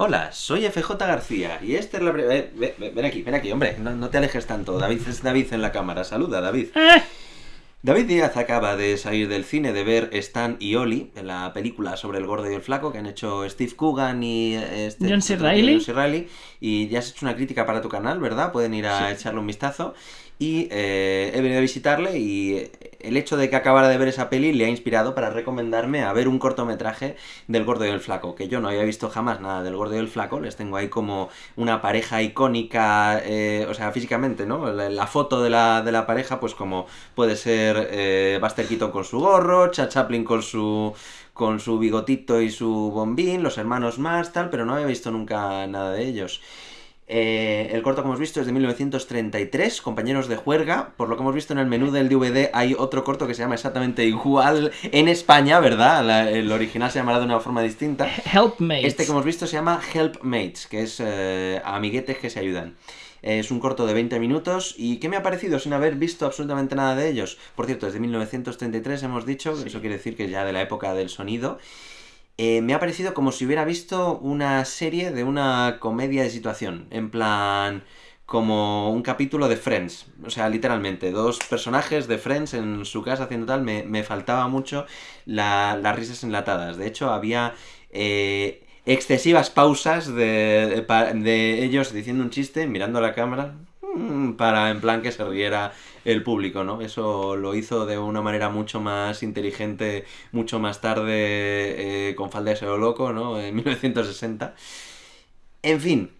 Hola, soy FJ García y esta es la... bre- eh, ve- ve- ven aquí, ven aquí, hombre, no, no te alejes tanto. David es David en la cámara. Saluda, David. Eh, David Díaz acaba de salir del cine de ver Stan y Oli, la película sobre el gordo y el flaco que han hecho Steve Coogan y eh, este, John C. Reilly, Y ya has hecho una crítica para tu canal, ¿verdad? Pueden ir a echarle un vistazo. Y eh, he venido a visitarle y el hecho de que acabara de ver esa peli le ha inspirado para recomendarme a ver un cortometraje del gordo y el flaco, que yo no había visto jamás nada del gordo y el flaco, les tengo ahí como una pareja icónica, eh, o sea, físicamente, ¿no? La, foto de la, de la pareja, pues como puede ser eh, Buster con su gorro, Chad Chaplin con su con su bigotito y su bombín, los hermanos más, tal, pero no había visto nunca nada de ellos. Eh, el corto que hemos visto es de 1933, compañeros de juerga. Por lo que hemos visto en el menú del DVD hay otro corto que se llama exactamente igual en España, ¿verdad? La- el original se llamará de una forma distinta. Helpmates. Este que hemos visto se llama Helpmates, que es eh, amiguetes que se ayudan. Eh, Es un corto de 20 minutos y ¿qué me ha parecido sin haber visto absolutamente nada de ellos? Por cierto, es de 1933 hemos dicho, eso quiere decir que ya de la época del sonido. Eh, me ha parecido como si hubiera visto una serie de una comedia de situación, en plan como un capítulo de Friends, o sea, literalmente, dos personajes de Friends en su casa haciendo tal, me, me faltaba mucho la- las risas enlatadas. De hecho, había eh, excesivas pausas de, de ellos diciendo un chiste, mirando a la cámara, para en plan que se riera el público, ¿no? Eso lo hizo de una manera mucho más inteligente, mucho más tarde, eh, con Falda de Loco, ¿no? En 1960. En fin,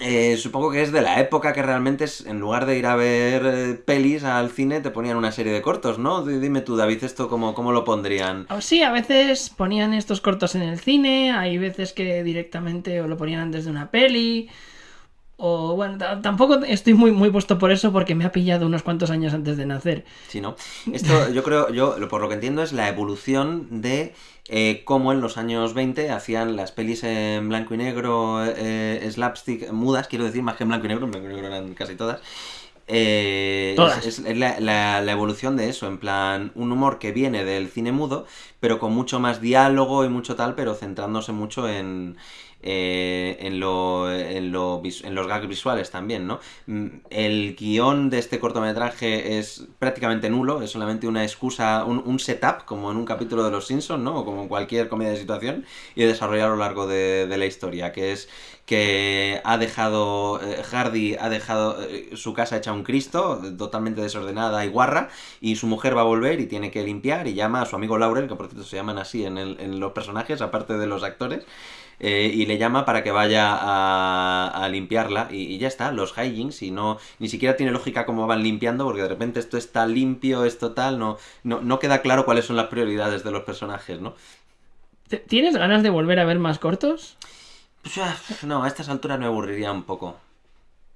eh, supongo que es de la época que realmente es, en lugar de ir a ver eh, pelis al cine, te ponían una serie de cortos, ¿no? Di- Dime tú, David, esto cómo, cómo lo pondrían. Oh, Sí, a veces ponían estos cortos en el cine, hay veces que directamente o lo ponían antes de una peli. O bueno, tampoco estoy muy, muy puesto por eso porque me ha pillado unos cuantos años antes de nacer. Sí, ¿no? Esto yo creo, yo por lo que entiendo es la evolución de eh, cómo en los años 20 hacían las pelis en blanco y negro, eh, slapstick, mudas, quiero decir, más que en blanco y negro, en blanco y negro eran casi todas. Eh, Todas. Es, es la, la- la evolución de eso, en plan, un humor que viene del cine mudo, pero con mucho más diálogo y mucho tal, pero centrándose mucho en, eh, en, lo, en, lo en los gags visuales también, ¿no? Mm, El guion de este cortometraje es prácticamente nulo, es solamente una excusa, un, setup, como en un capítulo de Los Simpsons, ¿no? O como en cualquier comedia de situación, y desarrollar a lo largo de, de la historia, que es que ha dejado, eh, Hardy ha dejado eh, su casa hecha un Cristo, totalmente desordenada y guarra, y su mujer va a volver y tiene que limpiar, y llama a su amigo Laurel, que por cierto se llaman así en, en los personajes, aparte de los actores, eh, y le llama para que vaya a, a limpiarla y, y ya está, los hijinks y no ni siquiera tiene lógica cómo van limpiando porque de repente esto está limpio, esto tal, no, no, no queda claro cuáles son las prioridades de los personajes, ¿no? ¿Te- ¿Tienes ganas de volver a ver más cortos? Pues, ah, no, a estas alturas me aburriría un poco.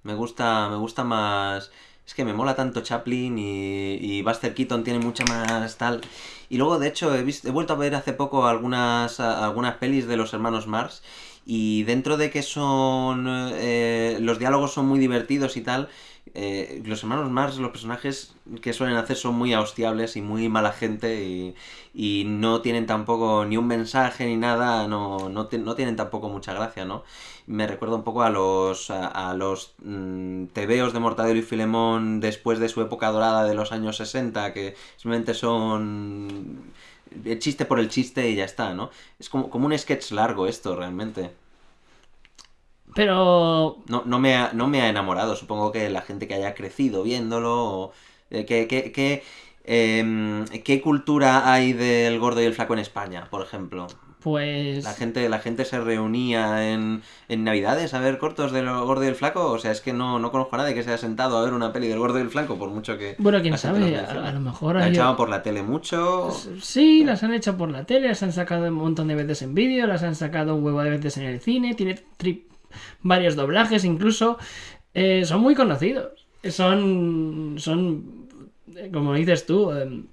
Me gusta, me gusta más. Es que me mola tanto Chaplin y, y Buster Keaton tiene mucha más tal. Y luego, de hecho, he, vis- he vuelto a ver hace poco algunas, algunas pelis de los hermanos Mars. Y dentro de que son. eh, los diálogos son muy divertidos y tal. Eh, los hermanos Mars, los personajes que suelen hacer son muy hostiables y muy mala gente. Y, no tienen tampoco ni un mensaje ni nada. No, no, ti- no tienen tampoco mucha gracia, ¿no? me recuerda un poco a los a, los mm, tebeos de Mortadelo y Filemón después de su época dorada de los años 60 que simplemente son el chiste por el chiste y ya está, ¿no? Es como, como un sketch largo esto realmente. Pero No, no, me ha, no me ha enamorado, supongo que la gente que haya crecido viéndolo o, eh, que, que, que, em, ¿Qué cultura hay del gordo y el flaco en España, por ejemplo? pues... La gente, la gente se reunía en, en Navidades a ver cortos del Gordo y el Flaco. O sea, es que no, no conozco a nadie que se haya sentado a ver una peli del Gordo y el Flaco, por mucho que. Bueno, quién sabe, a, lo mejor La hay... echaban por la tele mucho. Sí, las han hecho por la tele, las han sacado un montón de veces en vídeo, las han sacado un huevo de veces en el cine, tiene tri- varios doblajes incluso. Eh, son muy conocidos. Son, son, eh, como dices tú, em,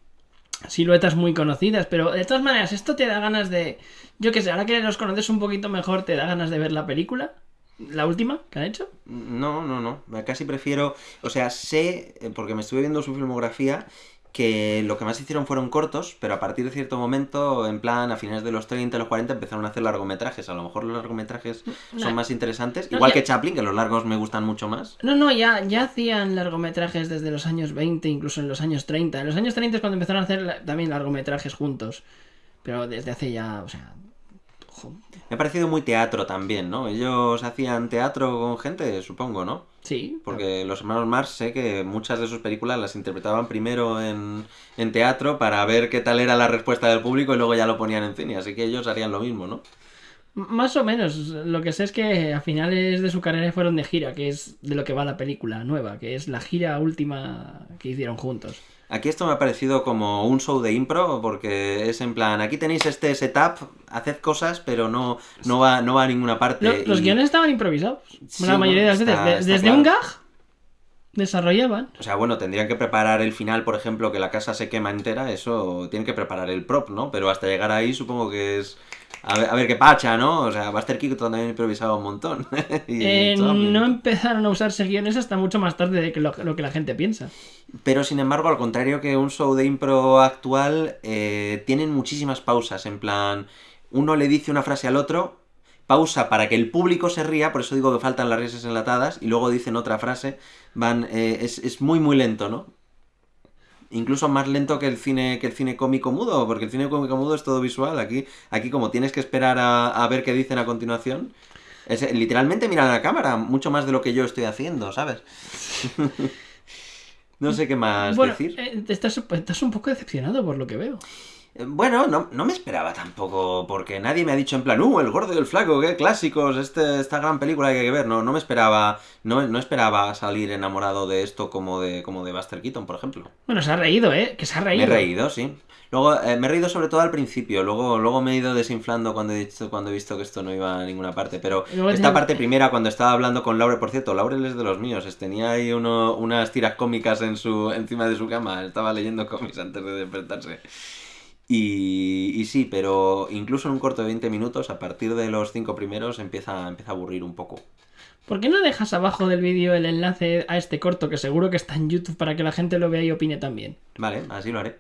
siluetas muy conocidas, pero de todas maneras, esto te da ganas de... Yo qué sé, ahora que los conoces un poquito mejor, te da ganas de ver la película. La última que han hecho. No, no, no. Casi prefiero. O sea, sé, eh, porque me estuve viendo su filmografía, que lo que más hicieron fueron cortos, pero a partir de cierto momento, en plan, a finales de los 30, los 40, empezaron a hacer largometrajes. A lo mejor los largometrajes No. son más interesantes. No, Igual ya- que Chaplin, que los largos me gustan mucho más. No, no, ya, ya hacían largometrajes desde los años 20, incluso en los años 30. En los años 30 es cuando empezaron a hacer también largometrajes juntos. Pero desde hace ya, o sea... Me ha parecido muy teatro también, ¿no? Ellos hacían teatro con gente, supongo, ¿no? Sí. Porque los hermanos Marx sé que muchas de sus películas las interpretaban primero en, en teatro para ver qué tal era la respuesta del público y luego ya lo ponían en cine. Así que ellos harían lo mismo, ¿no? Más o menos. Lo que sé es que a finales de su carrera fueron de gira, que es de lo que va la película nueva, que es la gira última que hicieron juntos. Aquí esto me ha parecido como un show de impro, porque es en plan, aquí tenéis este setup, haced cosas, pero no, no, va, no va a ninguna parte. Lo- los guiones estaban improvisados. Sí, la mayoría de las veces. está- De- está desde claro. un gag desarrollaban. O sea, bueno, tendrían que preparar el final, por ejemplo, que la casa se quema entera, eso tienen que preparar el prop, ¿no? Pero hasta llegar ahí supongo que es... A ver, a ver qué pacha, ¿no? O sea, Buster Keaton también improvisaba un montón. Y Eh, no empezaron a usarse guiones hasta mucho más tarde de que lo, lo que la gente piensa. Pero sin embargo, al contrario que un show de impro actual, eh, tienen muchísimas pausas. En plan, uno le dice una frase al otro, pausa para que el público se ría, por eso digo que faltan las risas enlatadas, y luego dicen otra frase. Van, eh, es, es muy, muy lento, ¿no? Incluso más lento que el cine que el cine cómico mudo, porque el cine cómico mudo es todo visual. Aquí, aquí como tienes que esperar a, a ver qué dicen a continuación, es, literalmente miran a la cámara, mucho más de lo que yo estoy haciendo, ¿sabes? no sé qué más bueno, decir. eh, estás, estás un poco decepcionado por lo que veo. Bueno, no, no me esperaba tampoco, porque nadie me ha dicho en plan, uh, el gordo y el flaco, qué clásicos, este, esta gran película que hay que ver. No, no me esperaba, no, no esperaba salir enamorado de esto como de, como de Buster Keaton, por ejemplo. Bueno, se ha reído, ¿eh? Que se ha Me reído. he reído, sí. Luego, eh, me he reído sobre todo al principio, luego, luego me he ido desinflando cuando he, dicho, cuando he visto que esto no iba a ninguna parte. Pero luego esta parte primera, cuando estaba hablando con Laurel, por cierto, Laurel es de los míos, tenía ahí uno, unas tiras cómicas en su, encima de su cama, estaba leyendo cómics antes de despertarse. Y, y sí, pero incluso en un corto de 20 minutos, a partir de los cinco primeros, empieza, empieza a aburrir un poco. ¿Por qué no dejas abajo del vídeo el enlace a este corto que seguro que está en YouTube para que la gente lo vea y opine también? Vale, así lo haré.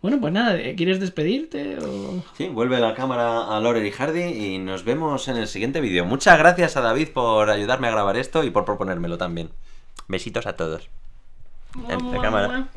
Bueno, pues nada, ¿quieres despedirte o...? Sí, vuelve la cámara a Laurel y Hardy y nos vemos en el siguiente vídeo. Muchas gracias a David por ayudarme a grabar esto y por proponérmelo también. Besitos a todos. En la cámara.